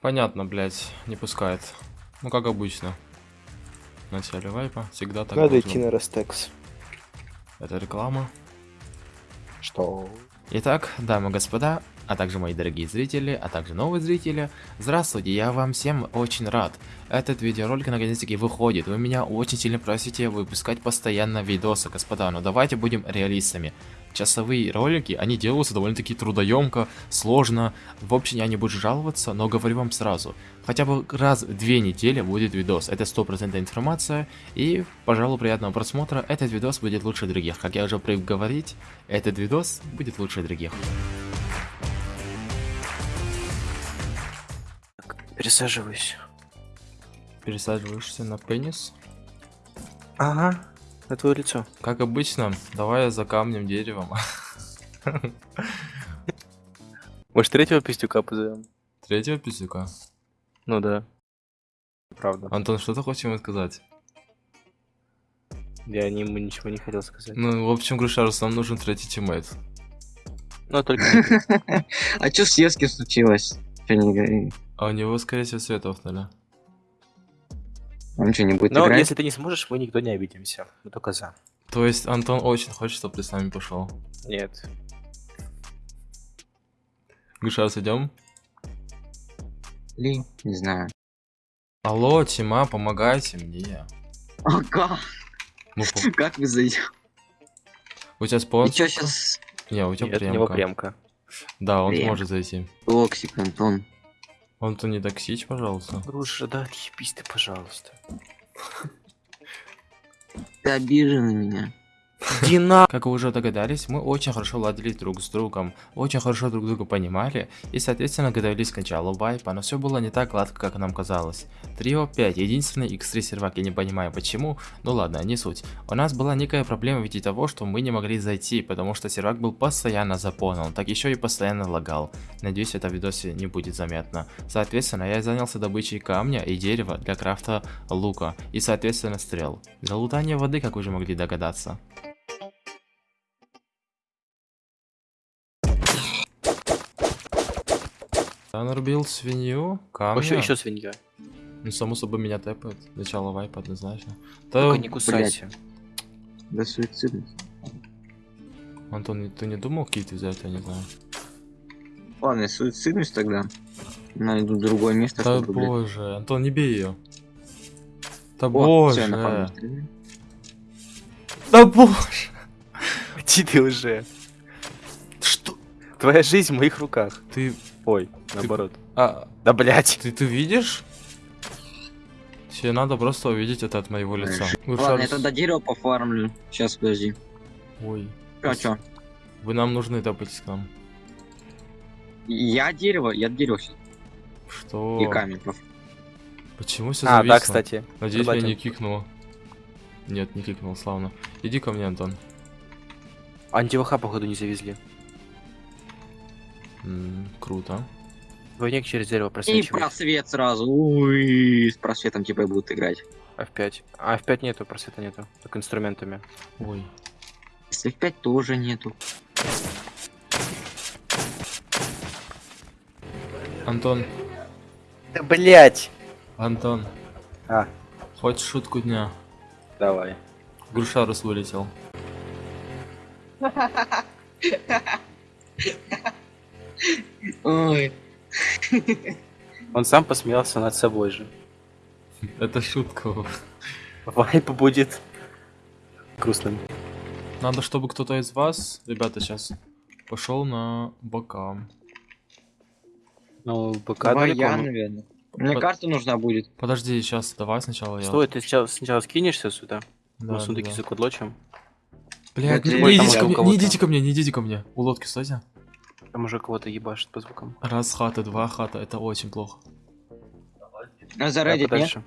Понятно, блядь, не пускает. Ну, как обычно. В начале вайпа всегда так Надо должно идти на Ростекс. Это реклама. Что? Итак, дамы и господа, а также мои дорогие зрители, а также новые зрители, здравствуйте, я вам всем очень рад. Этот видеоролик наконец-таки выходит, вы меня очень сильно просите выпускать постоянно видосы, господа, но давайте будем реалистами. Часовые ролики, они делаются довольно-таки трудоемко, сложно, в общем, я не буду жаловаться, но говорю вам сразу, хотя бы раз в две недели будет видос, это стопроцентная информация, и, пожалуй, приятного просмотра, этот видос будет лучше других, как я уже привык говорить, этот видос будет лучше других. Пересаживаюсь. Пересаживаешься на пенис? Ага. На твое лицо. Как обычно, давай за камнем, деревом. Может, третьего пиздюка позовем? Третьего пиздюка. Ну да. Правда. Антон, что ты хочешь ему сказать? Я ему ничего не хотел сказать. Ну, в общем, Грушарус, нам нужен третий тиммейт. Ну, только не. А чё с Ески случилось? Чё не говори? А у него, скорее всего, свет офтали. Он что, не будет Но играть? если ты не сможешь, мы никто не обидимся. Мы только за. То есть, Антон очень хочет, чтобы ты с нами пошел. Нет. Грушарус, идем? Ли? Не знаю. Алло, Тима, помогайте мне. А как? Ну, по- Как вы зайдете? у тебя И спонсор? чё сейчас? Не, у тебя Нет, у него премка. премка. Да, он Прем. сможет зайти. Токсик, Антон. Он-то не токсич, пожалуйста. Груша, да, отъебись ты, пожалуйста. Ты обижен на меня. Иди на... Как вы уже догадались, мы очень хорошо ладили друг с другом, очень хорошо друг друга понимали и, соответственно, готовились к началу вайпа, но все было не так гладко, как нам казалось. Трио 5, единственный X3 сервак, я не понимаю почему, ну ладно, не суть. У нас была некая проблема в виде того, что мы не могли зайти, потому что сервак был постоянно заполнен, так еще и постоянно лагал. Надеюсь, это в видосе не будет заметно. Соответственно, я занялся добычей камня и дерева для крафта лука и, соответственно, стрел. Для лутания воды, как вы уже могли догадаться. Я нарубил свинью, камня. Еще, еще свинья. Ну, само собой, меня тэпает. Начало вайпа, однозначно. Да, Только не кусайся. Да суицидный. Антон, ты не думал кит взять, я не знаю. Ладно, я суициднусь тогда. Найду другое место, Да чтобы, блядь. боже, Антон, не бей ее. Да О, боже. напал стреляю. Да боже. Иди ты уже. Что? Твоя жизнь в моих руках. Ты, Ой, наоборот. а, Да блять. ты, ты видишь? Тебе надо просто увидеть это от моего лица. Вы Ладно, я тогда дерево пофармлю. Сейчас, подожди. Ой, Чё, чё? вы нам нужны топать к нам. Я дерево, я дерево сейчас. Что? И камень. Почему все А, зависло? да, кстати. Надеюсь, меня Рыбатин. не кикнуло. Нет, не кикнул, славно. Иди ко мне, Антон. Антиваха, походу, не завезли. М, круто. Двойник через дерево И просвечивает. просвет сразу. Ой, с просветом типа и будут играть. F5. А, F5 нету, просвета нету. Только инструментами. Ой. Если 5 тоже нету. Антон, Да блять. Антон. А. Хочешь шутку дня? Давай. Грушарус вылетел. Ой. Он сам посмеялся над собой же. Это шутка. Вайп будет грустным. Надо, чтобы кто-то из вас, ребята, сейчас пошел на бока. Ну, БК Давай далеко, я, ну. наверное. Мне Под- карта нужна будет. Подожди, сейчас, давай сначала я. Стой, ты сначала, сначала скинешься сюда? Да, на да, сундуки да. закудлочим. Блядь, Вот не, не идите ко мне, не идите ко мне, не идите ко мне. У лодки стойте. Там уже кого-то ебашит по звукам. Раз хата, два хата, это очень плохо. А Давай заредить нет? подальше.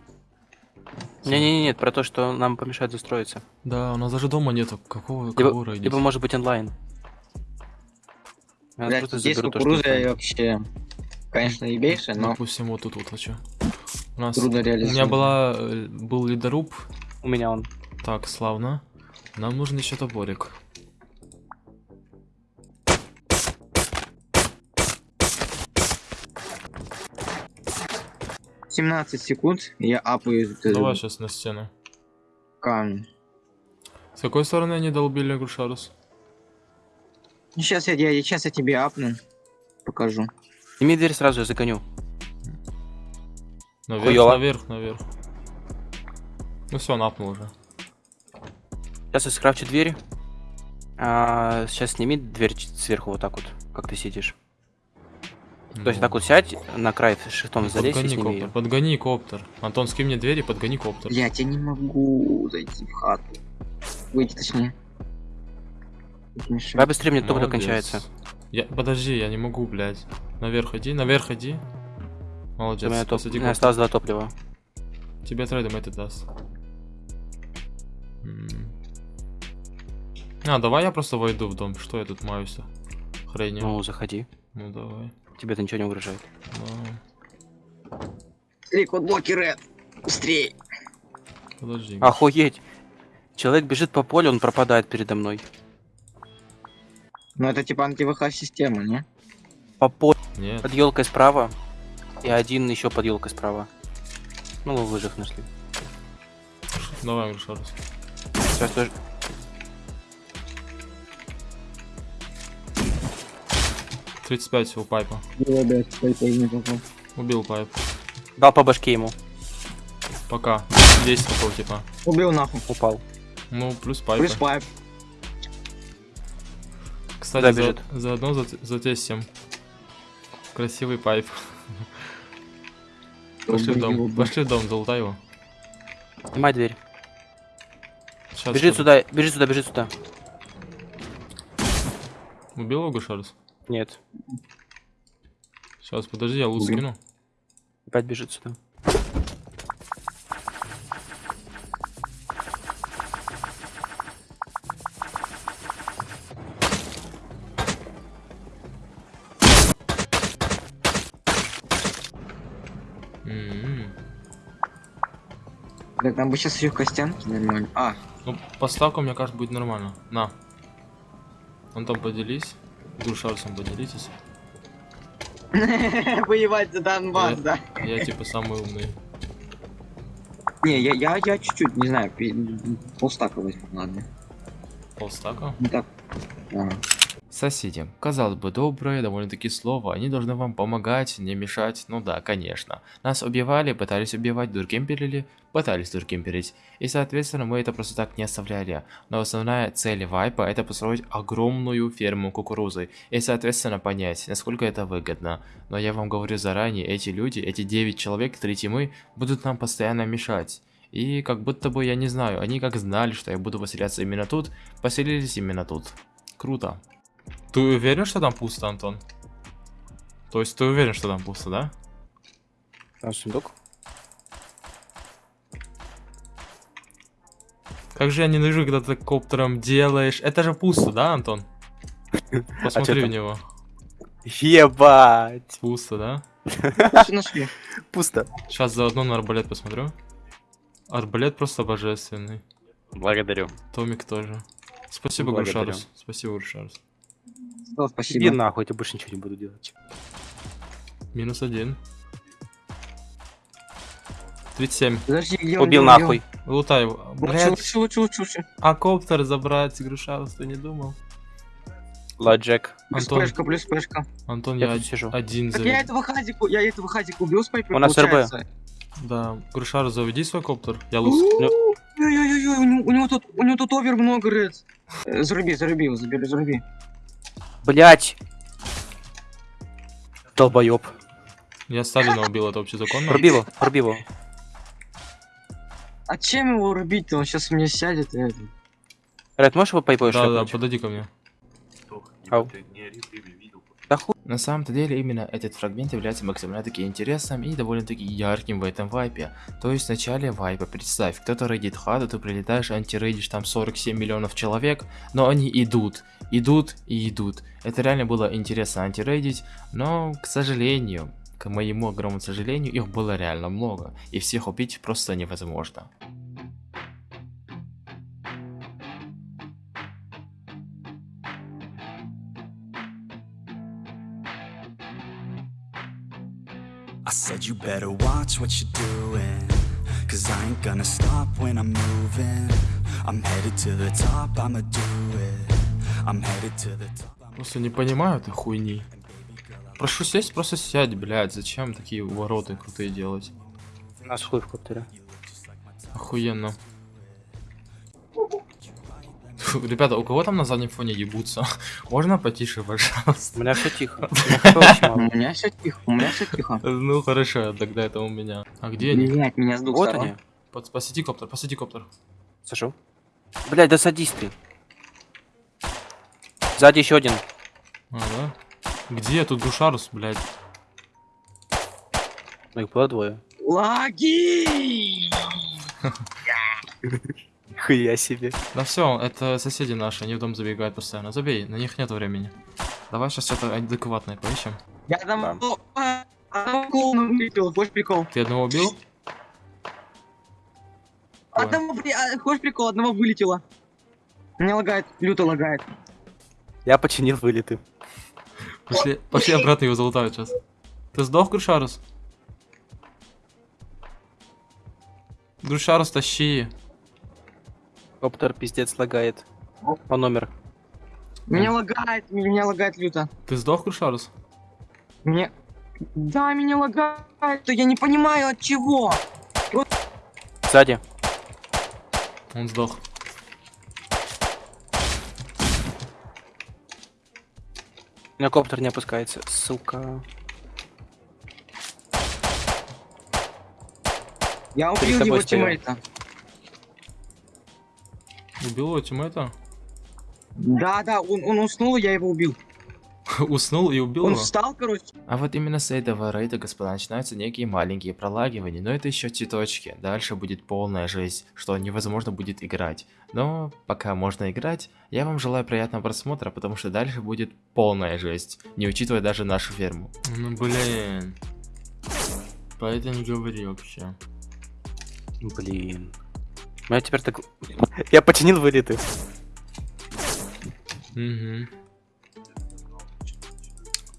Не-не-не, нет, про то, что нам помешает застроиться. Да, у нас даже дома нету. Какого, Либо, кого рейдить? либо может быть онлайн. Я Блядь, здесь то, кукуруза онлайн. вообще, конечно, ебейшая, но Допустим, вот тут вот хочу. У нас... трудно У реализовать. меня была, э, был ледоруб. У меня он. Так, славно. Нам нужен еще топорик. 17 секунд, я апаю Давай сейчас на стену. камень. С какой стороны они долбили Грушарус? Сейчас я, я, сейчас я тебе апну. Покажу. Сними дверь сразу, я загоню. Наверх, Хуёво. наверх, наверх. Ну все, напнул уже. Сейчас я скрафчу дверь. А, сейчас сними дверь сверху вот так вот, как ты сидишь. То есть Ну, так вот сядь на край шифтом залезь и Подгони сними коптер, ее. подгони коптер. Антон, скинь мне двери, подгони коптер. Блять, я не могу зайти в хату. Выйти точнее. Давай быстрее, мне топливо кончается. Я, подожди, я не могу, блядь. Наверх иди, наверх иди. У Молодец, меня, топ... у посади меня коптер. осталось два топлива. Тебе трейдом это даст. М. А, давай я просто войду в дом. Что я тут маюсь-то? Хренью. Ну, заходи. Ну давай. Тебе это ничего не угрожает. Да. Быстрее, кодблоки, Ред. Быстрее. Подожди. Охуеть! Человек бежит по полю, он пропадает передо мной. Ну это типа анти-ВХ система, не? По полю. Нет. Под елкой справа. И один еще под елкой справа. Ну, вы выжив нашли. Давай, Грушарус. Сейчас тоже. 35 у пайпа. Не попал. Убил пайп. Дал по башке ему. Пока. 10 такого типа. Убил нахуй. Упал. Ну, плюс пайп. Плюс пайп. Кстати, за, бежит? заодно за, затестим. Красивый пайп. Пошли в дом. Пошли в дом, залутай его. Снимай дверь. Сейчас Бежит сюда, бежит сюда, бежит сюда. Убил его Гушарус? Нет. Сейчас, подожди, я лут скину. Опять бежит сюда. М-м. Так, там бы сейчас еще костянки нормально. А, Ну, поставка, мне кажется, будет нормально. На. Вон там поделись. С Гушарусом поделитесь. воевать за Донбасс, Я- да? Я типа самый умный. Не, я, я, я чуть-чуть, не знаю, полстака возьму, ладно. Полстака. Не так. Ага. Соседи. Казалось бы, доброе, довольно-таки слово. Они должны вам помогать, не мешать. Ну да, конечно. Нас убивали, пытались убивать, дуркемперили, пытались дуркемперить. И, соответственно, мы это просто так не оставляли. Но основная цель вайпа это построить огромную ферму кукурузы. И, соответственно, понять, насколько это выгодно. Но я вам говорю заранее, эти люди, эти 9 человек, три тимы, будут нам постоянно мешать. И как будто бы, я не знаю, они как знали, что я буду поселяться именно тут, поселились именно тут. Круто. Ты уверен, что там пусто, Антон? То есть ты уверен, что там пусто, да? Там сундук. Как же я ненавижу, когда ты коптером делаешь. Это же пусто, да, Антон? Посмотри чё в него. Ебать! Пусто, да? Нашли? Пусто. Сейчас заодно на арбалет посмотрю. Арбалет просто божественный. Благодарю. Томик тоже. Спасибо, Благодарю. Грушарус. Спасибо, Грушарус. О, Иди спасибо. нахуй, я больше ничего не буду делать. Минус один. 37. Подожди, он, Убил где нахуй. Лутай его. Лучше, Блядь, лучше, лучше, лучше, лучше. а коптер забрать, Грушарус, ты не думал? Ладжек. Плюс Антон, пешка, плюс пешка. Антон, Я я, тут сижу. один Так за... я этого хазику, я этого хазику убил с пайпер, У нас РБ. Да, Грушарус, заведи свой коптер. Я лус. У-у-у, Ой-ой-ой, у него- у него тут, у него тут овер много, Ред. Э, Заруби, заруби его, забери, заруби. Блять! Долбоёб. Я Сталина убил, это вообще законно? Проби его, проби его. А чем его рубить-то? Он сейчас мне сядет и это. Ред, можешь его пайпой Да, да, подойди ко мне. Ау. На самом-то деле именно этот фрагмент является максимально таки интересным и довольно-таки ярким в этом вайпе. То есть в начале вайпа, представь, кто-то рейдит хату, ты прилетаешь, антирейдишь там 47 миллионов человек, но они идут, идут и идут. Это реально было интересно антирейдить, но, к сожалению, к моему огромному сожалению, их было реально много, и всех убить просто невозможно. I said you better watch what you're doing Cause I ain't gonna stop when I'm moving I'm headed to the top, I'ma do it I'm headed to the top Просто не понимаю этой хуйни. Прошу сесть, просто сядь, блядь. Зачем такие вороты крутые делать? У нас хуй в коптере. Охуенно. Ребята, у кого там на заднем фоне ебутся? Можно потише, У пожалуйста? меня все тихо. У меня У все тихо, у меня все тихо. Ну хорошо, тогда это у меня. А где они? Блять, меня с двух Вот они. Под- Посади коптер, посади коптер. Сажу. Блять, да садись ты. Сзади еще один. А, да? Где тут Душарус, блядь? Ну их было двое. Лаги! Хуя себе. Да все, это соседи наши, они в дом забегают постоянно. Забей, на них нет времени. Давай сейчас что-то адекватное поищем. Я там... Одного клоуна вылетел, хочешь прикол? Ты одного убил? Одного, а, хочешь прикол, одного вылетело. Меня лагает, люто лагает. Я починил вылеты. Пошли, пошли обратно его залутают сейчас. Ты сдох, Грушарус? Грушарус, тащи. Коптер пиздец лагает. По номер. Меня лагает, меня лагает люто. Ты сдох, Грушарус? Мне... Да, меня лагает, я не понимаю от чего. Сзади. Он сдох. У меня коптер не опускается. Сука. Я убил его тиммейта. Убил его тиммейта? Да, да, он, он уснул, я его убил. Уснул и убил Он его? встал, короче. А вот именно с этого рейда, господа, начинаются некие маленькие пролагивания, но это еще цветочки. Дальше будет полная жесть, что невозможно будет играть. Но пока можно играть, я вам желаю приятного просмотра, потому что дальше будет полная жесть, не учитывая даже нашу ферму. Ну блин. По это не говори вообще. Блин. У меня теперь так... Я починил вылеты. Угу.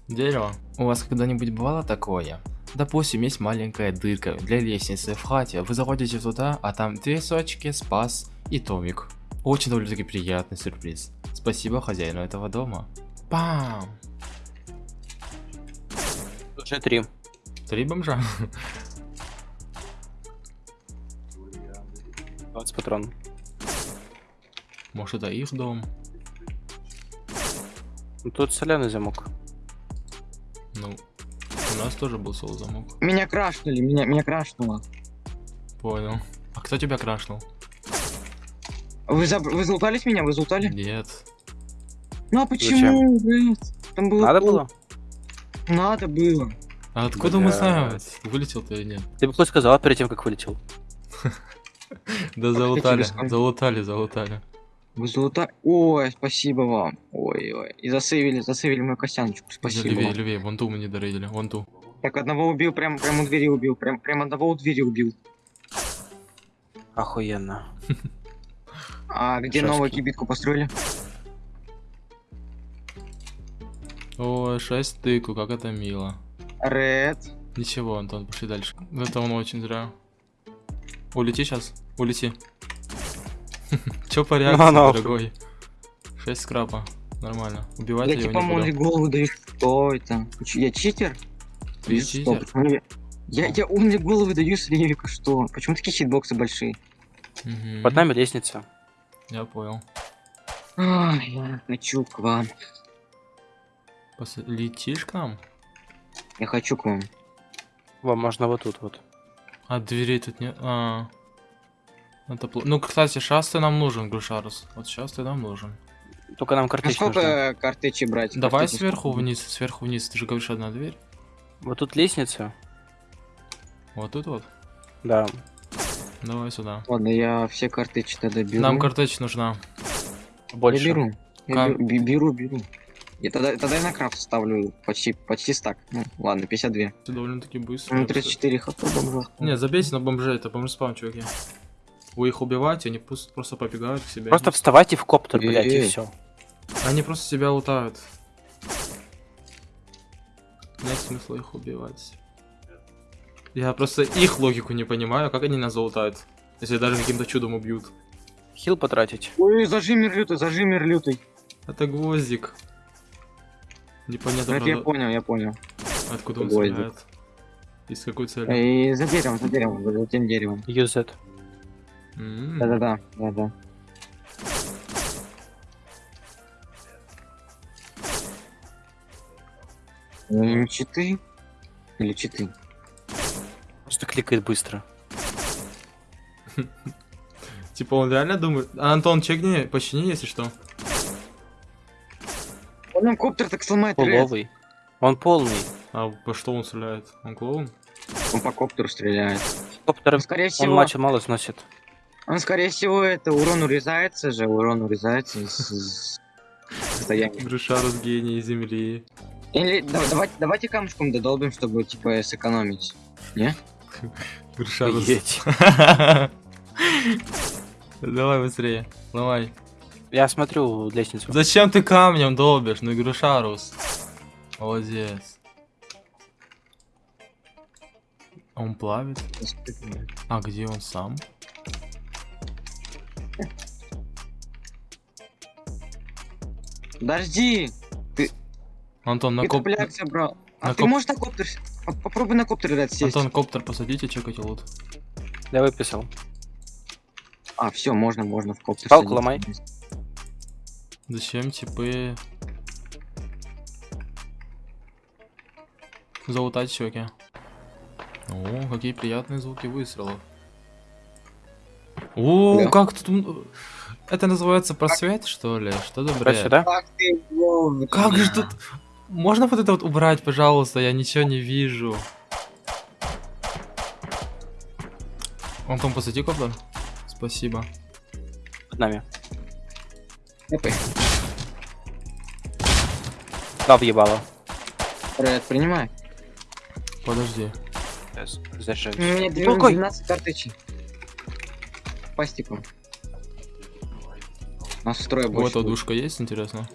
Дерево. У вас когда-нибудь бывало такое? Допустим, есть маленькая дырка для лестницы в хате, вы заходите туда, а там две сочки, спас и томик. Очень довольно-таки приятный сюрприз. Спасибо хозяину этого дома. Пам! Уже три. Три бомжа? 20 патрон. Может это их дом? Ну, Тут соляный замок. Ну, у нас тоже был соло замок. Меня крашнули, меня, меня крашнуло. Понял. А кто тебя крашнул? Вы, заб... вы залутались меня? Вы залутали? Нет. Ну а почему, блядь? Там было... Надо было? Надо было. А откуда мы Блядь. знаем, вылетел ты или нет? Ты бы хоть сказал перед тем, как вылетел. Да тебе залутали, залутали, залутали. Вы залутали? Ой, спасибо вам. Ой-ой. И засейвили, засейвили мою косяночку. Спасибо. Левее, вам. левее, вон ту мы не дорейдили, вон ту. Так, одного убил, прям, прям у двери убил. Прям, прям одного у двери убил. Охуенно. А где Шашки. новую кибитку построили? Ой, 6 тыку, как это мило. Ред. Ничего, Антон, пошли дальше. Это он очень зря. Улети сейчас, улети. Чё по реакции, дорогой? 6 скрапа, нормально. Убивать Я типа буду. голову даю. Что это? Я читер? Ты читер? Почему Я, я, я умные головы даю с ревика, что? Почему такие хитбоксы большие? Мгм, Под нами лестница. Я понял. Ай, я хочу к вам. Пос- Летишь к нам? Я хочу к вам. Во, можно вот тут вот. А дверей тут нет. А. Это плохо. Ну, кстати, сейчас ты нам нужен, Грушарус. Вот сейчас ты нам нужен. Только нам А картечь сколько нужна. э, картечи брать? Давай Картечи сверху сколько? вниз, сверху вниз. Ты же говоришь одна дверь. Вот тут лестница. Вот тут вот. Да. Давай сюда. Ладно, я все картечи тогда беру. Нам картечь нужна. Больше. Я беру. Я Кам- беру, бе- беру, беру. И тогда, тогда я на крафт ставлю почти, почти стак. Ну, ладно, 52. Ты довольно-таки быстро. Ну, 34 хп бомжа. Не, забейте на бомжей, это бомж спам, чуваки. Вы их убиваете, они просто, просто побегают к себе. Просто вставайте в коптер, блядь, и все. Они просто себя лутают. Нет смысла их убивать. Я просто их логику не понимаю, как они нас залутают. Если даже каким-то чудом убьют. Хил потратить. Ой, зажимер лютый, зажимер лютый. Это гвоздик. Непонятно, Это я правда, понял, я понял. откуда он гвоздик. стреляет. И с какой целью. И за деревом, за деревом, за тем деревом. Use it. М, Да-да-да, да-да. М, Читы? Или читы? Просто кликает быстро. Типа он реально думает... А, Антон, чекни, почини, если что. Он нам коптер так сломает. Половый. Он полный. А по что он стреляет? Он клоун? Он по коптеру стреляет. Коптер, Он, скорее он всего, матча мало сносит. он, скорее всего, это урон урезается же, урон урезается из, состояния. Гришарус гений земли. Или да- давайте, давайте камушком додолбим, чтобы типа сэкономить. Не? Гришарус. Давай быстрее. Ломай. Я смотрю лестницу. Зачем ты камнем долбишь? Ну Гришарус. Молодец. Он плавит? А где он сам? Подожди! Антон, на Ты коп... А на ты коп- можешь на коптер? Попробуй на коптер дать сесть. Антон, коптер посадите, чекайте лут. Я выписал. А, все, можно, можно в коптер. Палку ломай. Зачем типы... Залутать щеки. О, какие приятные звуки выстрелов. О, Да. как тут... Это называется просвет, что ли? Что за бред? сюда. Как же тут... Можно вот это вот убрать, пожалуйста? Я ничего не вижу. Антон, посади коптер. Спасибо. Под нами. Эпы. Да, въебало. Ред, принимай. Подожди. Сейчас, заряжаюсь. У меня две- Какой? 12 карточек. Пастиком. У нас строя Вот больше. будет. одушка есть, интересно?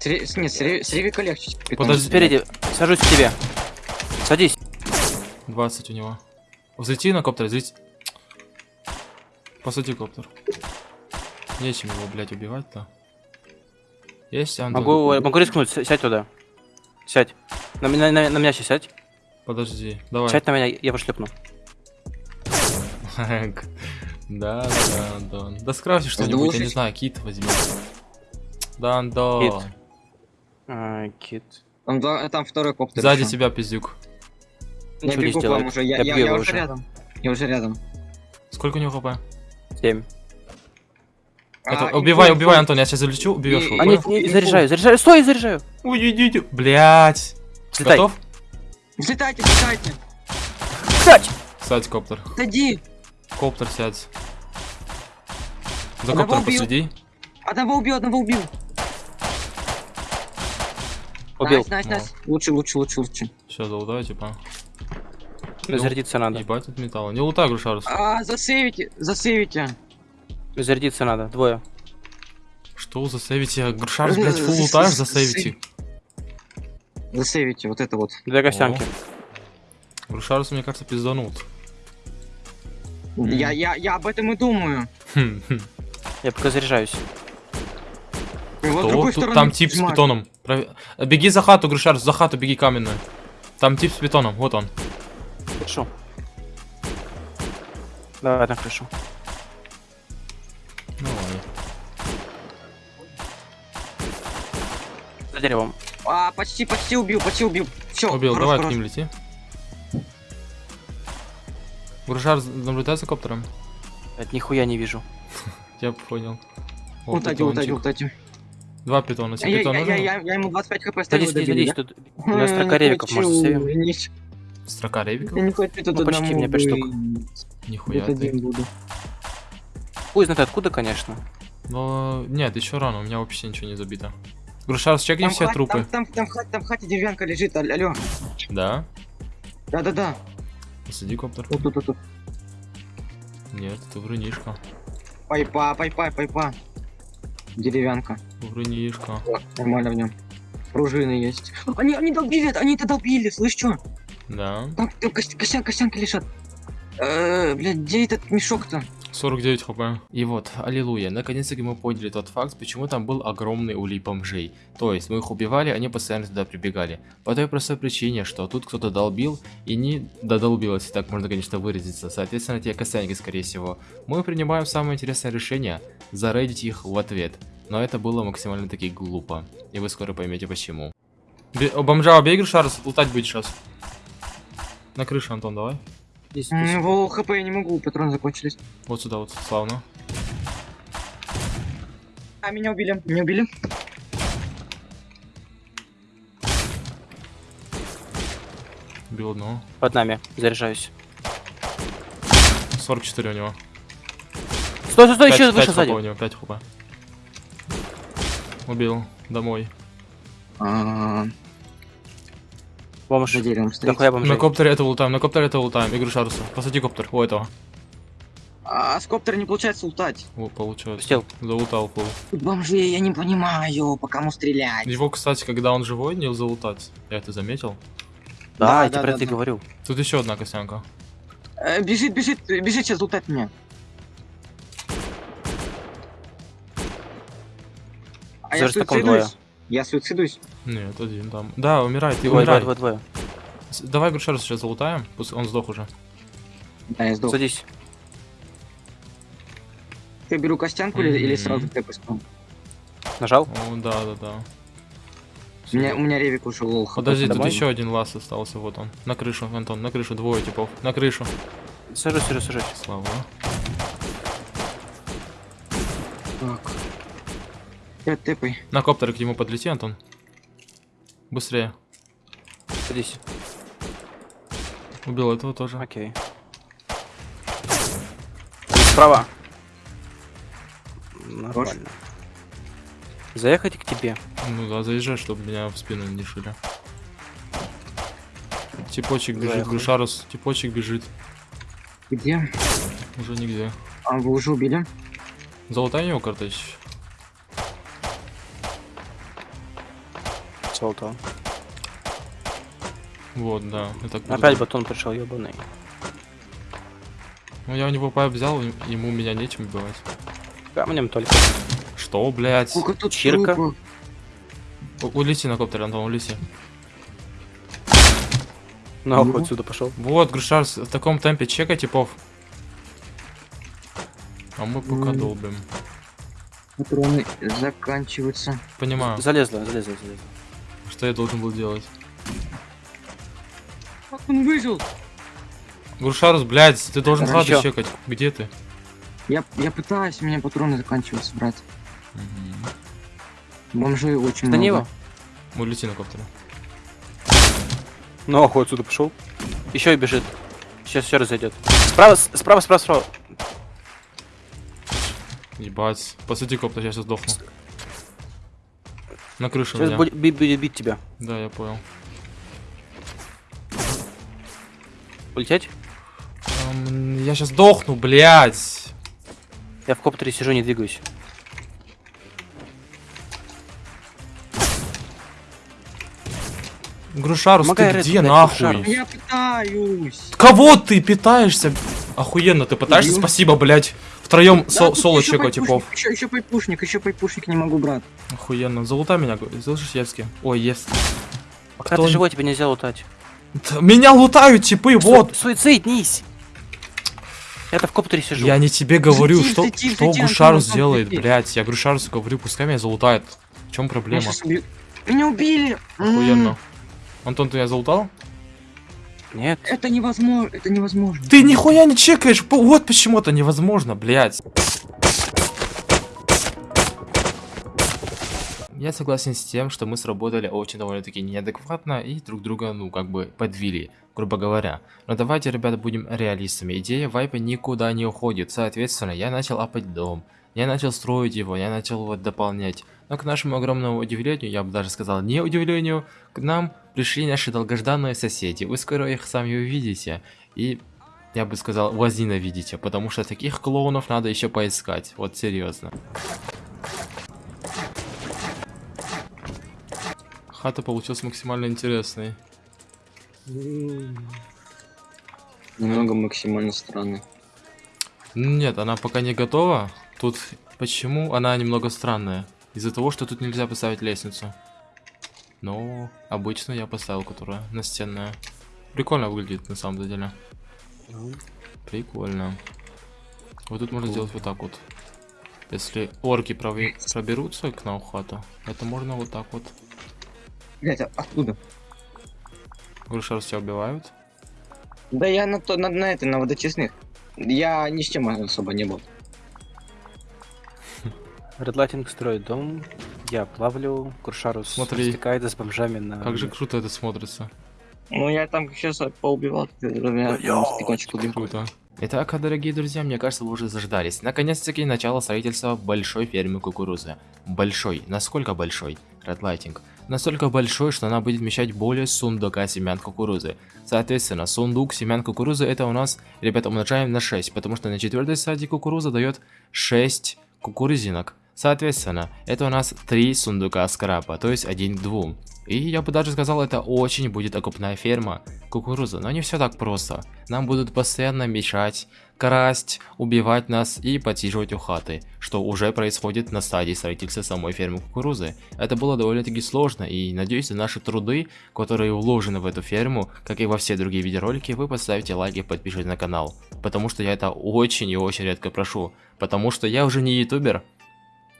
Сре- Нет, с ре- с ревика легче. Подожди. Спереди. Сажусь к тебе. Садись. 20 у него. Взлети на коптер, взлети. Посади коптер. Нечем его, блядь, убивать-то. Есть, Антон? Могу, могу рискнуть. Сядь туда. Сядь. На, меня- на, на меня сейчас сядь. Подожди, давай. Сядь на меня, я пошлепну. Да, да, да, Антон. Да скрафти что-нибудь, я не знаю, кит возьми. Да, Антон. Кит. А, кит. Там, второй коптер. Сзади тебя, пиздюк. Я бегу к вам уже, я, уже. рядом. Я уже рядом. Сколько у него HP? Семь. Это, А, убивай, убивай. Антон, я сейчас залечу, убьешь его. А нет, не, заряжаю, заряжаю. Стой, заряжаю. Ой, идите. Блять. Взлетай. Готов? Взлетайте, взлетайте. Сядь. Сядь, коптер. Отойди. Коптер сядь. За Одного коптер убил. последи. Одного убил, одного убил. Убил. Nice, nice, nice. Лучше, лучше, лучше, лучше. Сейчас залутаю, типа. Зарядиться надо. Ебать тут металл. Не лутай, Грушарус. А, засейвите, засейвите. Зарядиться надо. Двое. Что за сейвите? Грушарус, блядь, фул лутаешь за сейвите. Засейвите, вот это вот. Две костянки. Грушарус, мне кажется, пизданут. Я, я, я об этом и думаю. Хм, хм. Я пока заряжаюсь. Другой тут? Там тип с питоном. Беги за хату, Грушарус, за хату беги каменную. Там тип с питоном, вот он. Хорошо. Давай на крышу. Давай. За деревом. А, почти, почти убил, почти убил. Все, Убил, давай к ним лети. Грушарус, наблюдай за коптером. Блядь, нихуя не вижу. Я понял. Утади, питончик. утади. Два питона. Тебе Я, питон я, я, я, я ему 25 хп ставил. Садись, садись, тут у нас строка ревиков, может, хочу, сейвим? Строка ревиков? Я не тут Ну, почти мне пять штук. быть. Нихуя ты. один буду. Хуй знает откуда, конечно. Но нет, еще рано, у меня вообще ничего не забито. Грушарус, чекни Там все хат- трупы. Там, там, там, в хате- там в хате деревянка лежит, ал- алло. Да? Да-да-да. Посади коптер. Вот тут, тут, тут. Нет, это врунишка. Пайпа, пайпа, пайпа. Деревянка. Врунишка. О, Нормально в нем. Пружины есть. Они, они долбили, они это долбили, слышь, чё? Да. Там, там кос- костян, костянки лежат. Э, блядь, где этот мешок-то? 49 хп. И вот, аллилуйя, наконец-таки мы поняли тот факт, почему там был огромный улей бомжей. То есть, мы их убивали, они постоянно туда прибегали. По той простой причине, что тут кто-то долбил и не додолбил, если так можно, конечно, выразиться. Соответственно, те косянки, скорее всего. Мы принимаем самое интересное решение, зарейдить их в ответ. Но это было максимально таки глупо. И вы скоро поймете почему. Бе- бомжа, убей Шарс, лутать будет сейчас. На крыше, Антон, давай. Здесь. Его хп я не могу, патроны закончились. Вот сюда вот, славно. А, меня убили. Меня убили. Убил одного. Под нами. Заряжаюсь. 44 у него. Стой, стой, стой, еще Пять- выше пять сзади. у него, 5 хп. Убил. Домой. А, Бомж. за деревом стоит. Дохуя бомжей. На коптере это ултаем, на коптере это ултаем. Игры Шаруса. Посади коптер. У этого. А с коптера не получается ултать. О, получается. Пустил. Заултал пол. Бомжи, я не понимаю, по кому стрелять. Его, кстати, когда он живой, не заултать. Я это заметил. Да, Да, я тебе да, про да, это да. говорю. Тут еще одна косянка. Э, бежит, бежит, бежит сейчас лутать меня. А я суицидуюсь. Я суицидуюсь. Нет, один там. Да, умирай, ты Двое, двое, двое, двое. Давай игру Шаруса сейчас залутаем. Пусть он сдох уже. Да, я сдох. Садись. Я беру костянку или, или Мгм. сразу тэпы Нажал? О, да, да, да. У меня, у меня ревик ушел лол. Подожди, тут еще один лаз остался. Вот он. На крышу, Антон, на крышу. Двое типов. На крышу. Сажусь, сажусь, сажусь. Слава. Так. Пять тэпой. На коптере к нему подлети, Антон. Быстрее. Садись. Убил этого тоже. Окей. Справа. Нормально. Заехать к тебе. Ну да, заезжай, чтобы меня в спину не шили. Типочек бежит, Заехал. Гушарус, типочек бежит. Где? Уже нигде. А, вы уже убили? Золотая у него карточь. Золото. Вот, да. Так Опять батон пришел, ебаный. Ну я у него пайп взял, ему меня нечем убивать. Камнем только. Что, блядь? Сколько тут Чирка. трупов? У- Улети на коптере, Антон, улети. Нахуй Ну. отсюда пошел. Вот, Грушарс, в таком темпе чекай типов. А мы пока долбим. Патроны заканчиваются. Понимаю, Залезла, залезла, залезла. Что я должен был делать. Как он выжил? Грушарус, блядь, ты должен Хорошо. хату чекать. Где ты? Я, я пытаюсь, у меня патроны заканчиваются, брат. Мгм. Бомжей очень Да не много. его. Улети на коптере. Нахуй отсюда пошел. Еще и бежит. Сейчас еще раз зайдет. Справа, справа, справа, справа. Ебать. Посади коптер, я сейчас сдохну. На крышу Сейчас меня. будет би- будет бить тебя. Да, я понял. Улететь? Эм, я сейчас сдохну, блядь. Я в коптере сижу, не двигаюсь. Грушарус, Помогай, ты Ред, где блядь, нахуй? Грушарус. Я пытаюсь. Кого ты питаешься? Охуенно, ты пытаешься? Убью. Спасибо, блядь. Втроем Да, со- соло пайпушник, типов. Еще, еще пайпушник, еще пайпушник не могу, брат. Охуенно. Залутай меня, слышишь, Евский? Ой, Евский. Пока Кто ты живой, тебе нельзя лутать. Т- Меня лутают типы, вот. Су- Суициднись! Я-то в коптере сижу. Я не тебе говорю, Тихо, что, тихо, тихо, что Гушарус Антон, делает, блядь. Я Гушарусу говорю, пускай меня залутает. В чем проблема? Меня убили! Охуенно. Антон, ты меня залутал? Нет. Это невозможно, это невозможно. Ты нихуя не чекаешь, вот почему это невозможно, блядь. Я согласен с тем, что мы сработали очень довольно-таки неадекватно и друг друга, ну, как бы подвели, грубо говоря. Но давайте, ребята, будем реалистами. Идея вайпа никуда не уходит. Соответственно, я начал апать дом. Я начал строить его, я начал его дополнять. Но к нашему огромному удивлению, я бы даже сказал не удивлению, к нам пришли наши долгожданные соседи. Вы скоро их сами увидите. И я бы сказал, возненавидите, потому что таких клоунов надо еще поискать. Вот серьезно. хата получилась максимально интересной. Немного максимально странно. Нет, она пока не готова. Тут почему она немного странная? Из-за того, что тут нельзя поставить лестницу. Но обычно я поставил, которая настенная. Прикольно выглядит на самом деле. Прикольно. Вот тут можно сделать вот так вот. Если орки проберутся к нам хату, это можно вот так вот. Блять, а откуда? Грушар тебя убивают. Да я на, то, на, на этой, на водочистных. Я ни с чем особо не был. Редлайтинг строит дом, я плавлю, Куршарус Смотри. стекает с бомжами на... Как же круто это смотрится. Ну я там сейчас поубивал, я стекончик убил. Круто. Итак, дорогие друзья, мне кажется, вы уже заждались. Наконец-таки начало строительства большой фермы кукурузы. Большой. Насколько большой? Редлайтинг. Настолько большой, что она будет вмещать более сундука семян кукурузы. Соответственно, сундук семян кукурузы это у нас, ребята, умножаем на 6, потому что на четвертой стадии кукуруза дает 6 кукурузинок. Соответственно, это у нас 3 сундука скрапа, то есть 1 к 2. И я бы даже сказал, это очень будет окупная ферма кукурузы. Но не все так просто. Нам будут постоянно мешать, красть, убивать нас и подсиживать у хаты, что уже происходит на стадии строительства самой фермы кукурузы. Это было довольно-таки сложно, и надеюсь, за наши труды, которые вложены в эту ферму, как и во все другие видеоролики, вы поставите лайк и подпишитесь на канал. Потому что я это очень и очень редко прошу. Потому что я уже не ютубер,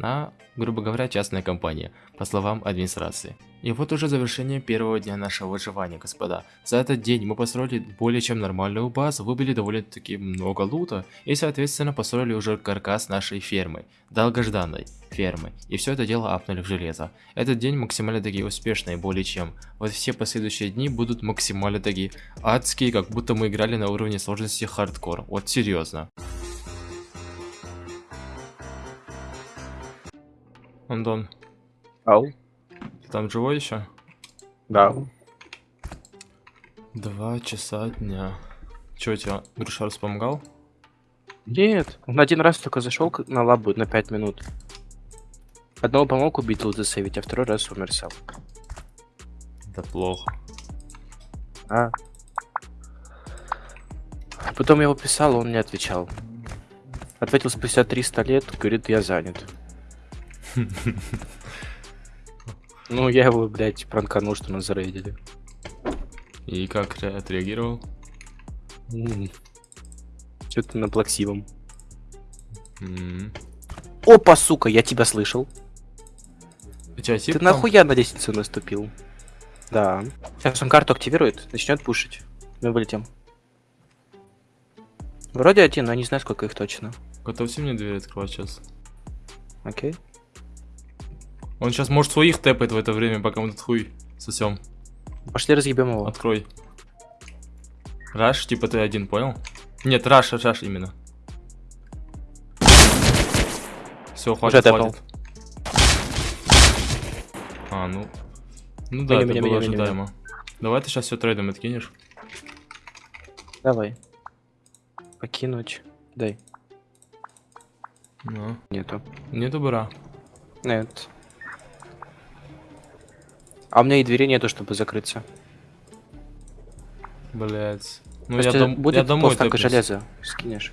а, грубо говоря, частная компания, по словам администрации. И вот уже завершение первого дня нашего выживания, господа. За этот день мы построили более чем нормальную базу, выбили довольно-таки много лута, и соответственно построили уже каркас нашей фермы, долгожданной фермы, и все это дело апнули в железо. Этот день максимально такие успешные, более чем. Вот все последующие дни будут максимально такие адские, как будто мы играли на уровне сложности хардкор, вот серьезно. Антон, Ау. ты там живой еще? Да. Два часа дня. Че, тебе Грушарс помогал? Нет, он один раз только зашел на лабу на 5 минут. Одного помог убить засейвить, а второй раз умер сам. Это плохо. А. Потом я его писал, он не отвечал. Ответил спустя 300 лет, говорит, я занят. Ну, я его, блядь, пранканул, что нас зарейдили. И как ре- отреагировал? Что-то на плаксивом. Опа, сука, я тебя слышал. Ты нахуя на лестницу наступил? Да. Сейчас он карту активирует, начнет пушить. Мы вылетим. Вроде один, но не знаю, сколько их точно. Готовься мне дверь открывать сейчас. Окей. Он сейчас может своих тэпает в это время, пока мы тут хуй сосем. Пошли разъебем его. Открой. Раш, типа ты один, понял? Нет, Раш, Раш именно. Все, хватит, тэпал. хватит. А, ну... Ну да, Меня, это меня, было меня, меня, ожидаемо. Давай ты сейчас все трейдом откинешь. Давай. Покинуть. Дай. Ну, Нету. нету бра. Нет. А у меня и двери нету, чтобы закрыться. Блять. Ну я, дом... будет я домой полстака тэпнусь. железа. Скинешь.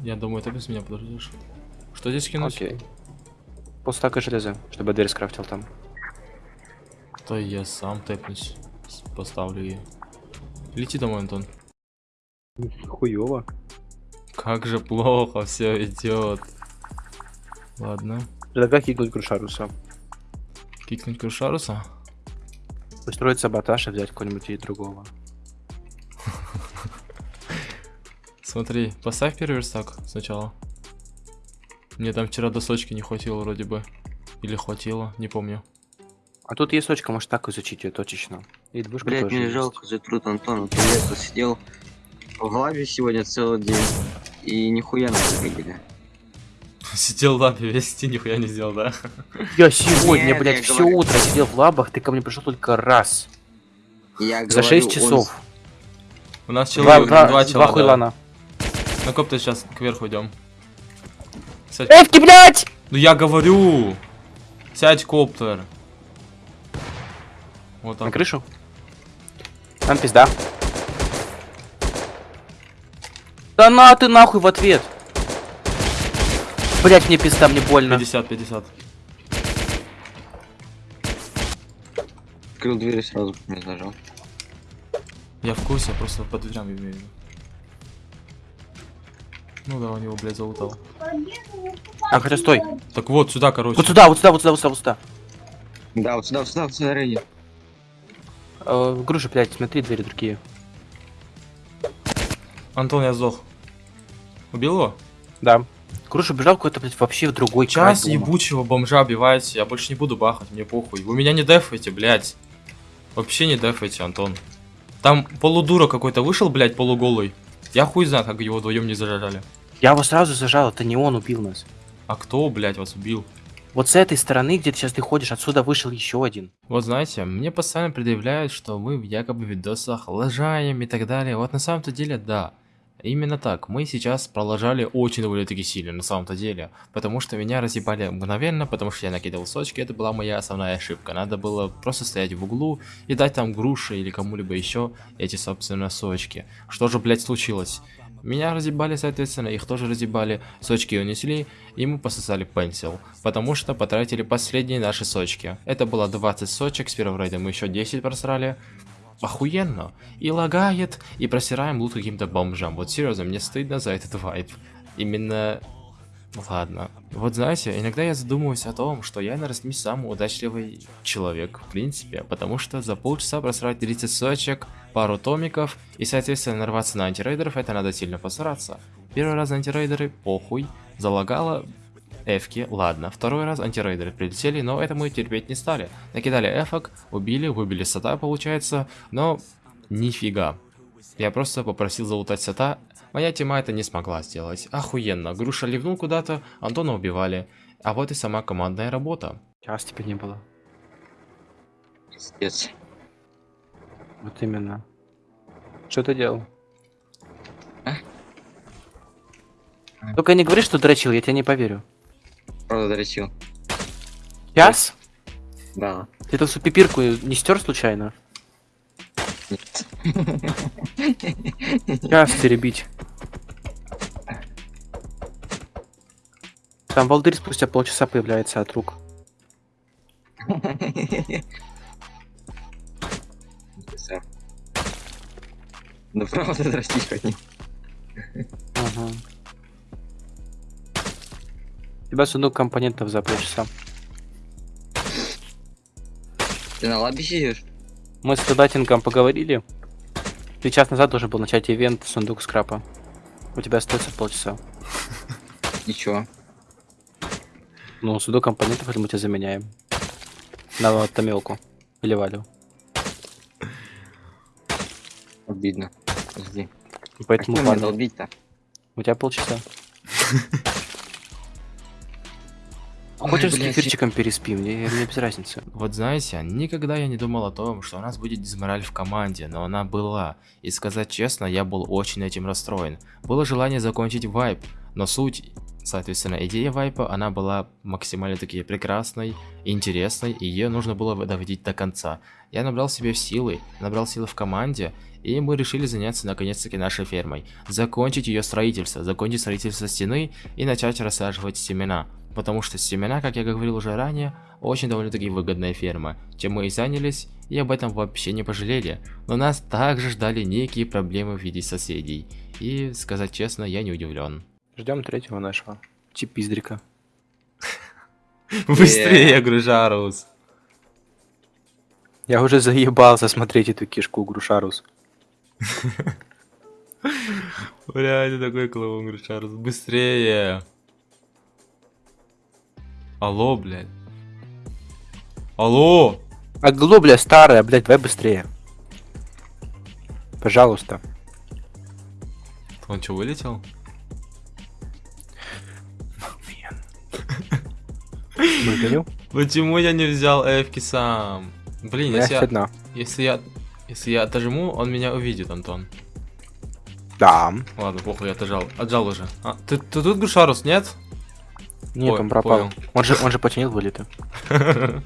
Я домой тэпнусь, меня подождешь. Что здесь кинуть? Окей. Полстака железа, чтобы дверь скрафтил там. То я сам тэпнусь. Поставлю ее. Лети домой, Антон. Хуёво. Как же плохо все идет. Ладно. Предлагаю кикнуть Крушаруса. Кикнуть Крушаруса? Устроить саботаж и взять кого-нибудь из другого. Смотри, поставь первый верстак сначала. Мне там вчера досочки не хватило вроде бы. Или хватило, не помню. А тут есть точка, может так изучить ее точечно. И двушка Блять, тоже мне есть. жалко за труд Антона. Ты я тут сидел в главе сегодня целый день. И нихуя не забегали. Сидел в лапе весь день, нихуя не сделал, да? Я сегодня, Нет, блядь, я все говорю- утро сидел в лабах, ты ко мне пришел только раз. Я За говорю, 6 он часов. У нас человек, два, два, два чела, да. хуйлана. На коп-то сейчас кверху идем. Сядь. Эвки, блядь! Ну я говорю! Сядь, коптер. Вот На так. крышу? Там пизда. Да на ты нахуй в ответ. Блять, мне пизда, мне больно. 50-50. Открыл дверь и сразу не нажал. Я в курсе, я просто по дверям имею в виду. Ну да, у него, блядь, залутал. А, хотя стой. Так вот, сюда, короче. Вот сюда, вот сюда, вот сюда, вот сюда, вот сюда. Да, вот сюда, вот сюда, вот сюда, Рейни. Э, груша, блядь, смотри, двери другие. Антон, я сдох. Убил его? Да. Груша бежал какой-то, блядь, вообще в другой Час край дома. ебучего бомжа убивайте, я больше не буду бахать, мне похуй. Вы меня не дефаете, блядь. Вообще не дефаете, Антон. Там полудура какой-то вышел, блядь, полуголый. Я хуй знает, как его вдвоем не зажали. Я его сразу зажал, это не он убил нас. А кто, блядь, вас убил? Вот с этой стороны, где ты сейчас ты ходишь, отсюда вышел еще один. Вот знаете, мне постоянно предъявляют, что мы в якобы видосах лажаем и так далее. Вот на самом-то деле, да. Именно так. Мы сейчас пролажали очень довольно-таки сильно, на самом-то деле. Потому что меня разъебали мгновенно, потому что я накидывал сочки. Это была моя основная ошибка. Надо было просто стоять в углу и дать там груши или кому-либо еще эти, собственно, сочки. Что же, блядь, случилось? Меня разъебали, соответственно, их тоже разъебали, сочки унесли, и мы пососали пенсил, потому что потратили последние наши сочки. Это было 20 сочек, с первого рейда мы еще 10 просрали. Охуенно. И лагает, и просираем лут каким-то бомжам. Вот серьезно, мне стыдно за этот вайп. Именно... Ладно. Вот знаете, иногда я задумываюсь о том, что я, наверное, не самый удачливый человек, в принципе, потому что за полчаса просрать 30 сочек, пару томиков, и, соответственно, нарваться на антирейдеров, это надо сильно постараться. Первый раз антирейдеры, похуй, залагало, эфки, ладно. Второй раз антирейдеры прилетели, но это мы терпеть не стали. Накидали эфок, убили, выбили сета, получается, но нифига. Я просто попросил залутать сета, моя тема это не смогла сделать. Охуенно, Груша ливнул куда-то, Антона убивали. А вот и сама командная работа. Сейчас тебя не было. Пиздец. Вот именно. Что ты делал? А? Только не говори, что дрочил, я тебе не поверю. Правда, доречил. Час? Да. Ты эту пипирку не стер случайно? Нет. Час теребить. Там волдырь спустя полчаса появляется от рук. Писар. Ну правда, дрочишь хоть не. Ага. У тебя сундук компонентов за полчаса. Ты на лабе сидишь? Мы с Датингом поговорили. Ты час назад должен был начать ивент сундук скрапа. У тебя остается полчаса. Ничего. Ну, сундук компонентов это мы тебя заменяем. На томелку. Или валю. Обидно. Подожди. Поэтому Как долбить-то? У тебя полчаса. Хочешь с кефирчиком переспи, мне, мне без разницы. Вот знаете, никогда я не думал о том, что у нас будет дизмораль в команде, но она была. И сказать честно, я был очень этим расстроен. Было желание закончить вайп, но суть, соответственно, идея вайпа, она была максимально таки прекрасной, интересной, и ее нужно было доводить до конца. Я набрал себе силы, набрал силы в команде, и мы решили заняться наконец-таки нашей фермой. Закончить ее строительство, закончить строительство стены и начать рассаживать семена. Потому что семена, как я говорил уже ранее, очень довольно-таки выгодная ферма, чем мы и занялись, и об этом вообще не пожалели. Но нас также ждали некие проблемы в виде соседей. И, сказать честно, я не удивлен. Ждем третьего нашего. Чипиздрика. Быстрее, Гружарус! Я уже заебался смотреть эту кишку, Грушарус. Бля, ты такой клоун, Гружарус. Быстрее! Алло, блядь. Алло! А глобля старая, блядь, давай быстрее. Пожалуйста. Он что, вылетел? Выгоню. Почему я не взял эфки сам? Блин, если я, одна. если я, если я отожму, он меня увидит, Антон. Да. Ладно, похуй, я отожал. Отжал уже. А, ты, ты тут, Гушарус, нет? Нет, Ой, он пропал. понял. Он же, он же починил вылеты.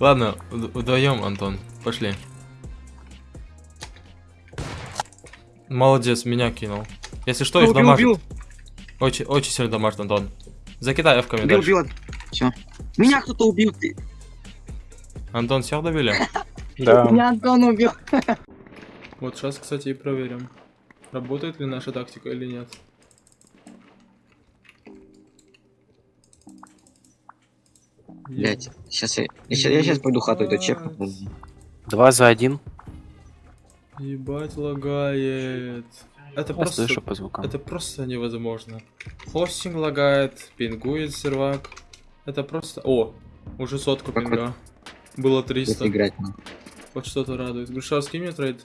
Ладно, вдвоем, Антон. Пошли. Молодец, меня кинул. Если что, их убил, дамажит. убил, Очень, очень сильно дамажит, Антон. Закидай эвками убил, дальше. убил. Все. Меня кто-то убил. Ты. Антон, всех добили? Да. Меня Антон убил. Вот сейчас, кстати, и проверим. Работает ли наша тактика или нет. Блять, сейчас я, я, щас- я сейчас пойду хату эту чекну. Два за один. Ебать лагает. Это Я просто... слышу по звукам. Это просто невозможно. Хостинг лагает, пингует сервак. Это просто... О, уже сотку Как пинга. Было Тут 300. играть. ну. Вот что-то радует. Гриша, скинь мне trade.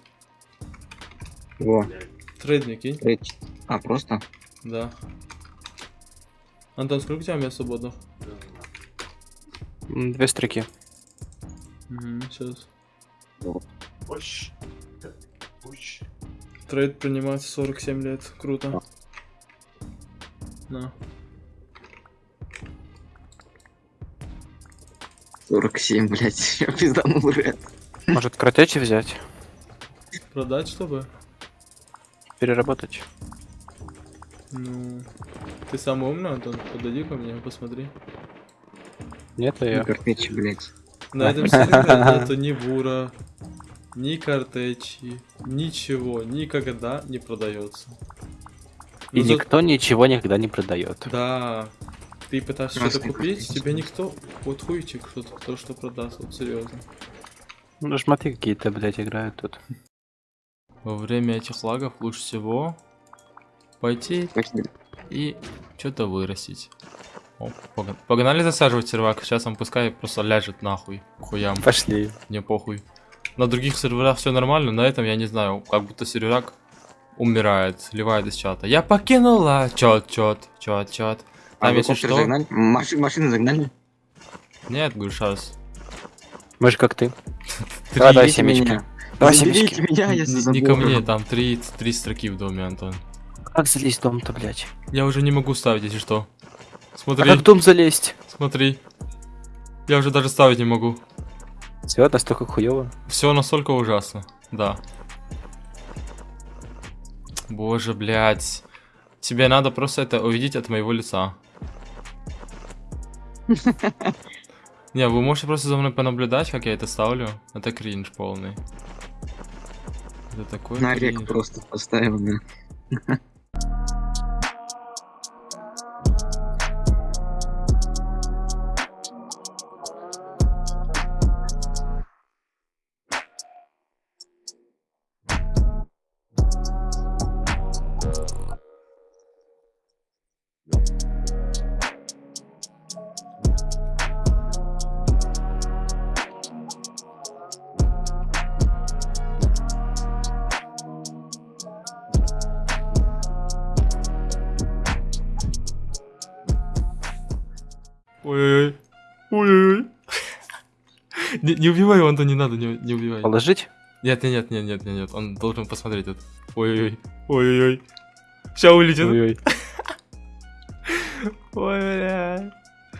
Во, Trade мне кинь. эти. А, просто? Да. Антон, сколько у тебя мест свободных? Две строки. Угу, сейчас. Push. Push. Трейд принимается 47 лет. Круто. На. 47, блять. Я пизданул ред. Может, кратечи взять? Продать, чтобы? Переработать? Ну... Ты самый умный, Антон? Подойди ко мне, посмотри. Нет, а я. Картечи, блять. На этом сервере нету ни бура, ни картечи, ничего, никогда не продается. И за- никто ничего никогда не продает. Да. Ты пытаешься что-то купить, тебе никто... Вот хуйчик что-то, то, что продаст, вот серьезно. Ну, шмоты какие-то, блядь, играют тут. Во время этих лагов лучше всего пойти и что-то вырастить. О, пога- Погнали засаживать сервак, сейчас он пускай просто ляжет нахуй, хуям, Пошли. мне похуй. На других серверах все нормально, на этом я не знаю, как будто серверак умирает, сливает из чата. Я покинула чат, чат, чат, чат. А Там если что... загнали? Маши- машины загнали? Нет, говорю, сейчас. Мы же как ты. Три. Давай, давай семечки. меня. Давай семечки. меня, если забыл. не ко мне, там три, три строки в доме, Антон. Как залезть в дом-то, блядь? Я уже не могу ставить, если что. А Смотри, как в дом залезть? смотри. Я уже даже ставить не могу. Все, настолько хуево. Все настолько ужасно. Да. Боже, блядь. Тебе надо просто это увидеть от моего лица. Не, вы можете просто за мной понаблюдать, как я это ставлю. Это кринж полный. Это такой На рек просто поставил, да. Не, убивай его, Антон, не надо, не, не убивай. Положить? Нет, нет, нет, нет, нет, нет, он должен посмотреть это. Ой-ой-ой. Ой-ой-ой. Сейчас улетит. Ой-ой. Ой, бля.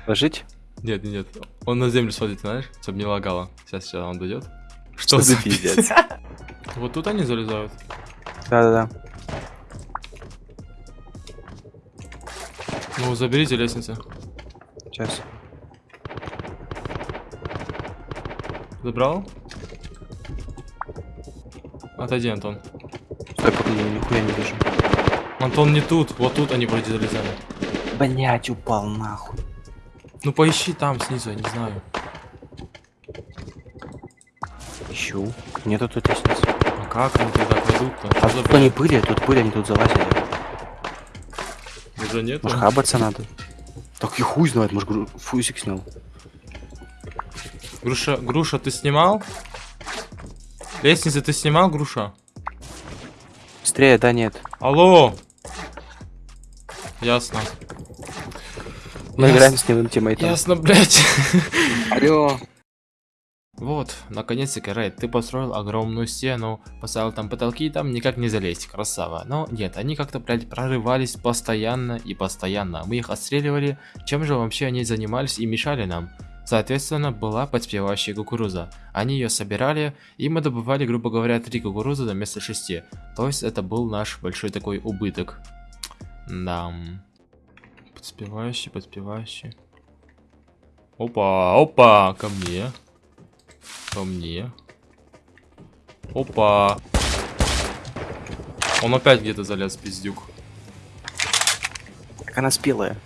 Положить? Нет, нет, нет. Он на землю сводит, знаешь, чтобы не лагало. Сейчас, сейчас он дойдет. Что за за пиздец? Вот тут они залезают. Да-да-да. Ну, заберите лестницу. Сейчас. Забрал? Отойди, Антон. Стой, погоди, я нихуя не вижу. Антон не тут, вот тут они вроде залезали. Блять, упал нахуй. Ну поищи там снизу, я не знаю. Ищу. Нету тут лестницы. А как они тогда кладут-то? А тут они были, тут были, они тут залазили. Уже нет? Может, хабаться надо? Так и хуй знает, может, гру- фузик снял. Груша, Груша, ты снимал? Лестницы ты снимал, Груша? Быстрее, да, нет. Алло! Ясно. Мы Яс- играем с ним тиммейтом. Ясно, блядь. Алло. Вот, наконец-таки, Рейд, ты построил огромную стену, поставил там потолки, и там никак не залезть, красава. Но нет, они как-то, блядь, прорывались постоянно и постоянно. Мы их отстреливали, чем же вообще они занимались и мешали нам? Соответственно, была подспевающая кукуруза. Они ее собирали, и мы добывали, грубо говоря, 3 кукурузы вместо 6. То есть это был наш большой такой убыток. Да. Подспевающий, подспевающий. Опа, опа, ко мне. Ко мне. Опа. Он опять где-то залез, пиздюк. Как она спелая.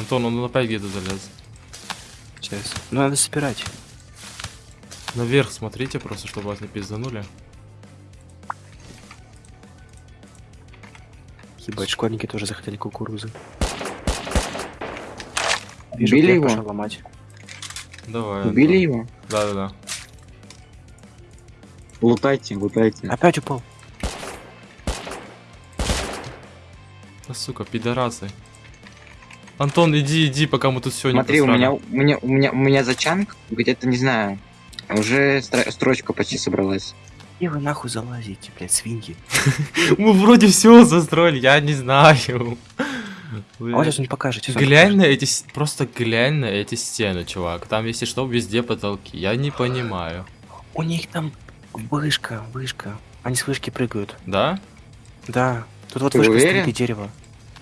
Антон, он опять где-то залез. Сейчас. Ну надо собирать. Наверх смотрите просто, чтобы вас не пизданули. Ебать, школьники тоже захотели кукурузы. Вижу, Убили его? пошел ломать. Давай. Убили Антон. его? Да-да-да. Лутайте, лутайте. Опять упал. Да сука, пидорасы. Антон, иди, иди, пока мы тут все не Смотри, у меня, у меня, у меня, у меня зачанк где-то, не знаю, уже стро- строчка почти собралась. И вы нахуй залазите, блядь, свиньи. Мы вроде все застроили, я не знаю. А вот сейчас он покажет. сейчас он Глянь покажет. на эти... с- Просто глянь на эти стены, чувак. Там, если что, везде потолки. Я не понимаю. У них там вышка, вышка. Они с вышки прыгают. Да? Да. Тут вот Ты вышка уверен?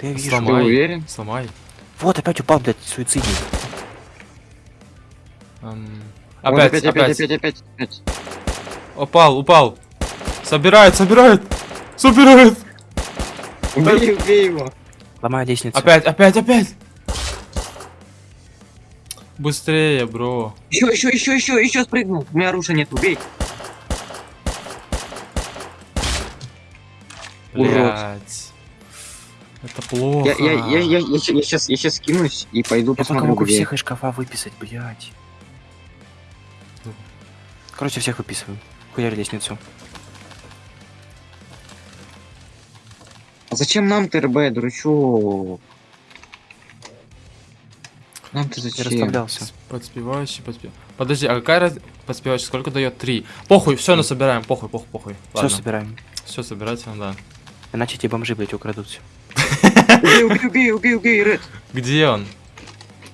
Да я вижу. Сломай. Ты уверен? Сломай. Вот опять упал, блядь, суицидник. Вот Опять, опять, опять, опять, опять, опять. Упал, упал. Собирает, собирает. Собирает. Убей, убей его. Ломаю лестницу. Опять, опять, опять. Быстрее, бро. Еще, еще, еще, еще, еще спрыгнул. У меня оружия нет, убей. Урод. Это плохо. Я, я, я, я, я, я сейчас, я сейчас скинусь и пойду Я пока посмотрю, могу где. всех из шкафа выписать, блядь. Короче, всех выписываю. Хуярь лестницу. А зачем нам ТРБ, дурачок? Нам-то Я зачем? расслаблялся. Подспевающий, подспев... Подожди, а какая раз... подспевающий сколько дает? Три. Похуй, все, насобираем, похуй, похуй, похуй. Все собираем. все собирать, да. Иначе эти бомжи, блядь, украдут все. Убей, убей, убей, убей, убей, Ред. Где он?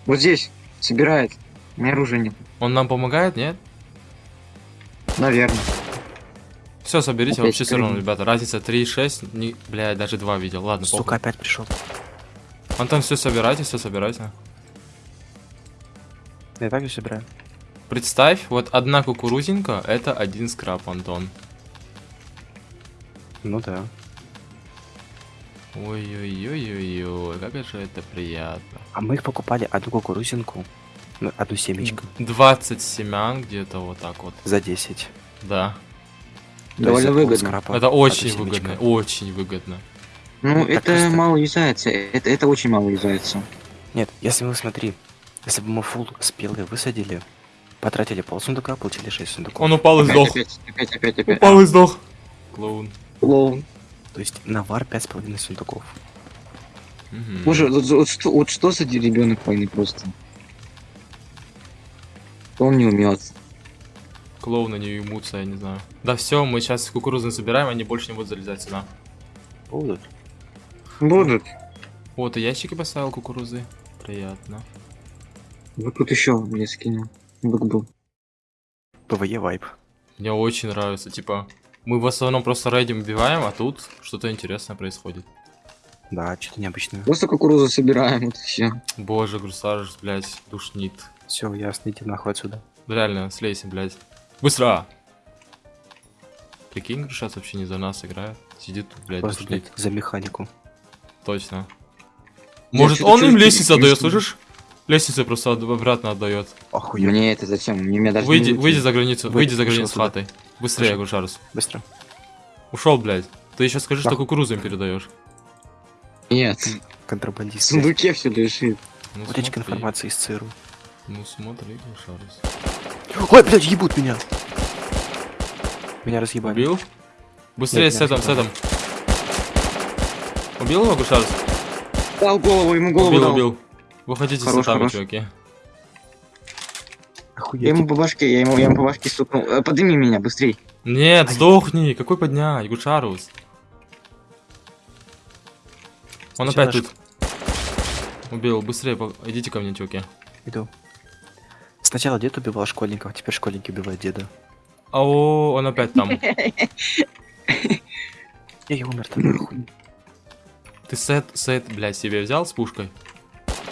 Вот здесь. Собирает. У меня оружия нет. Он нам помогает, нет? Наверное. Все, соберите, Опять вообще все равно, ребята. Разница 3, 6, не... блядь, даже 2 видел. Ладно, Сука, похуй. опять пришел. Антон, все собирайте, все собирайте. Я также собираю. Представь, вот одна кукурузинка, это один скраб, Антон. Ну да. Ой-ой-ой-ой-ой, как же это приятно. А мы их покупали одну кукурузинку, ну, одну семечко, 20 семян где-то вот так вот. за 10. Да. То Довольно есть за выгодно. полскрапа Это очень выгодно, очень выгодно. Ну, Так это просто- мало юзается. Это, это очень мало юзается. Нет, если мы, смотри, если бы мы фул спелые высадили, потратили пол сундука, получили 6 сундуков. Он упал и Опять, сдох. опять, опять, опять, опять. Упал и сдох. Клоун. Клоун. То есть навар 5,5 сундуков. Мгм. Боже, вот, вот что, вот что за ребенок войны просто? Он не умеет. Клоуны не уймутся, я не знаю. Да все, мы сейчас кукурузы собираем, они больше не будут залезать сюда. Будут. Будут. Вот, и ящики поставил кукурузы. Приятно. Вот тут еще мне скинул. Бук был. PvE wipe. Мне очень нравится, типа, мы в основном просто рейдим убиваем, а тут что-то интересное происходит. Да, что-то необычное. Просто кукурузу собираем, вот и все. Боже, грусаж, блядь, душнит. Все, ясно, иди нахуй отсюда. Реально, слейся, блядь. Быстро! Прикинь, Грушац вообще не за нас играет. Сидит тут, блядь, Просто, душнит. блядь, за механику. Точно. Я Может, чё-то он им лестницу отдает, слышишь? Лестницу просто обратно отдает. Охуенно. Мне это зачем? Мне, меня даже Выйди, не выйди за границу, Выйди, выйди за границу туда. хаты. Быстрее, Ушел. Грушарус. Быстро. Ушел, блядь. Ты еще скажи, что Нахуй. кукурузу им передаешь. Нет. В Контрабандист. сундуке все лежит. Ну, Утечка информации из ЦРУ. Ну смотри, Грушарус. Ой, блядь, ебут меня! Меня разъебали. Убил? Быстрее Нет, с этим, с этим. Убил его, Грушарус? Дал голову, ему голову Убил, дал. убил. Выходите с Хорош, сетами, хорош. чуваки. Я Охуеть. ему по башке, я ему, я ему по башке стукнул. Э, Подними меня, быстрей. Нет, Ай. сдохни. Какой поднять, Гушарус? Он Сначала опять тут. Убил, быстрее, по- идите ко мне, чуваки. Иду. Сначала дед убивал школьников, а теперь школьники убивают деда. Ау, он опять там. Я, я умер там. Ты сет, сет, блядь, себе взял с пушкой?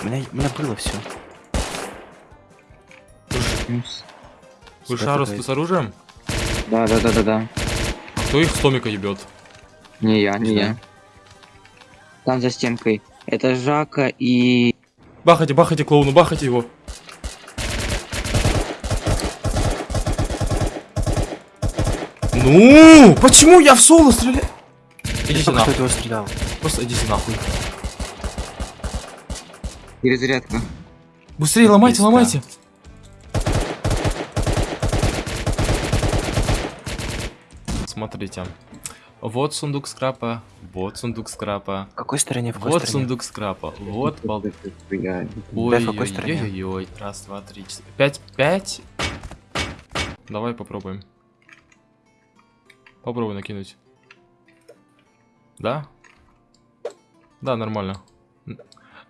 У меня, у меня было все. Вы Шарус, ты с оружием? Да, да, да, да, да. Кто их с Томика ебет? Не я, не Не я. Там за стенкой. Это Жака и... Бахайте, бахайте клоуну, бахайте его. Ну, почему я в соло стреляю? Идите что нахуй, его стрелял. просто идите нахуй. Перезарядка. Быстрее ломайте, ломайте. Смотрите. Вот сундук скрапа, вот сундук скрапа, В какой стороне, в какой вот стороне? сундук скрапа, вот бал... Я- Ой, в какой стороне? ой, ой, раз, два, три, четыре, пять, пять. Давай попробуем. Попробуй накинуть. Да? Да, нормально.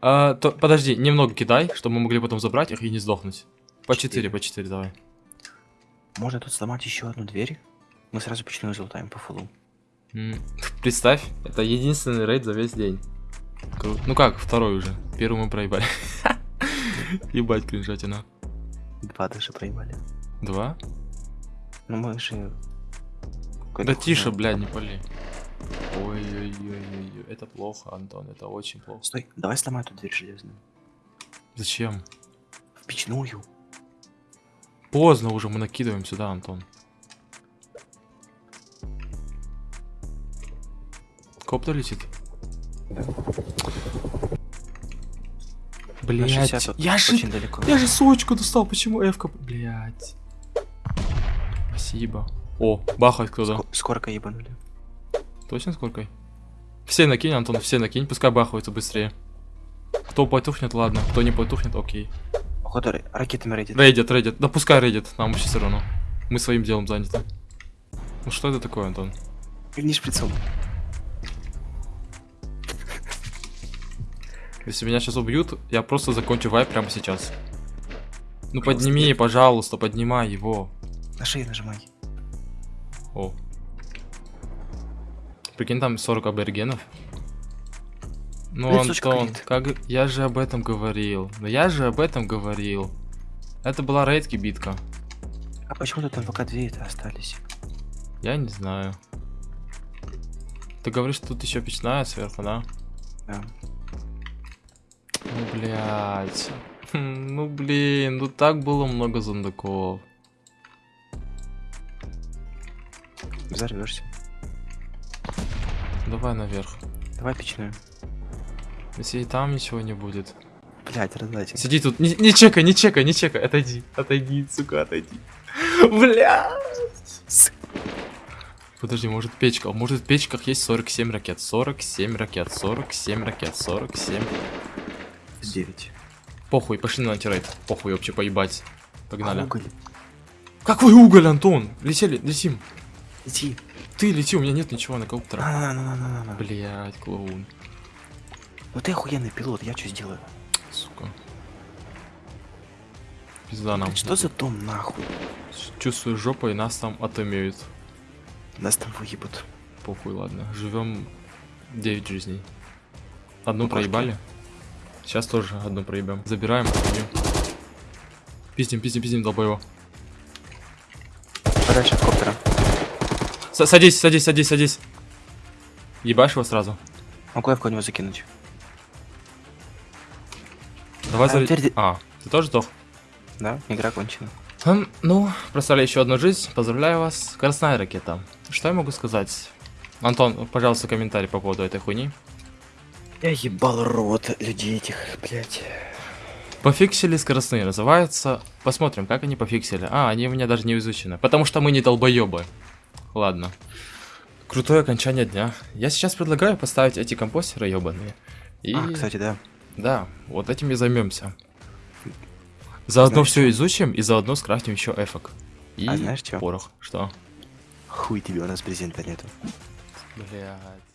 А, то, подожди, немного кидай, чтобы мы могли потом забрать их и не сдохнуть. По 4, Четыре. по 4 давай. Можно тут сломать еще одну дверь? Мы сразу почему залутаем по фулу. Представь, это единственный рейд за весь день. Ну как, второй уже. Первый мы проебали. Ебать, кринжатина. Два даже проебали. Два? Ну мы же... Да тише, блядь, не пали. Ой-ой-ой-ой, это плохо, Антон, это очень плохо. Стой, давай сломай эту дверь железную. Зачем? В печную. Поздно уже, мы накидываем сюда, Антон. Коптер летит? Блять, 60 тут я же, очень далеко. я же сочку достал, почему Эвка, блять. Спасибо. О, бахать кто-то. Ско- Скорка ебанули. Точно сколько? Все накинь, Антон, все накинь, пускай бахаются быстрее. Кто потухнет, ладно. Кто не потухнет, окей. Походу ра- ракетами рейдит. Рейдит, рейдит. Да пускай рейдит, нам вообще все равно. Мы своим делом заняты. Ну что это такое, Антон? Верни шприцом. Если меня сейчас убьют, я просто закончу вайп прямо сейчас. Ну подними, пожалуйста, поднимай его. На шею нажимай. О. Прикинь, там 40 аборигенов. Ну, Блин, Антон, как... Я же об этом говорил. Но я же об этом говорил. Это была рейдки битка. А почему тут МВК 2 это остались? Я не знаю. Ты говоришь, что тут еще печная сверху, да? Да. Ну, блядь. Хм, Ну, блин, ну так было много зондаков. Взорвешься. Давай наверх. Давай печную. Если и там ничего не будет. Блять, раздайте. Сиди тут, не, не чекай, не чекай, не чекай, отойди, отойди, сука, отойди. Бля. Подожди, может печка, может в печках есть 47 ракет, 47 ракет, 47 ракет, 47. 9. Похуй, пошли на антирейд, похуй вообще поебать. Погнали. А уголь? Какой уголь, Антон? Летели, летим. Иди. Ты лети, у меня нет ничего на коптера. На, на, на, на, на, на. Блять, клоун, Ну ты охуенный пилот, я что сделаю? сука. Пизда нам. Что за дом нахуй? Чувствую жопой, нас там отымеют. Нас там выебут. Похуй, ладно. Живем 9 жизней. Одну Букашки. проебали. Сейчас тоже одну проебем. Забираем, пиздим. Пиздим, пиздим, пиздим, долбоево. Подальше от коптера. С- садись, садись, садись, садись. Ебашь его сразу. Могу я в кого-нибудь закинуть? Давай А, заря- теперь- А, ты тоже сдох? Да? Игра кончена. Хм, ну, проставляю еще одну жизнь. Поздравляю вас. Красная ракета. Что я могу сказать? Антон, пожалуйста, комментарий по поводу этой хуйни. Я ебал рот людей этих, блять. Пофиксили скоростные называется. Посмотрим, как они пофиксили. А, они у меня даже не изучены. Потому что мы не долбоебы. Ладно. Крутое окончание дня. Я сейчас предлагаю поставить эти компостеры ебаные. И А, кстати, да. да, вот этим и займемся. Заодно Знаешь все изучим и заодно скрафтим еще эфок. И А знаешь чё? порох. Что? Хуй тебе, у нас презента нету. Блять.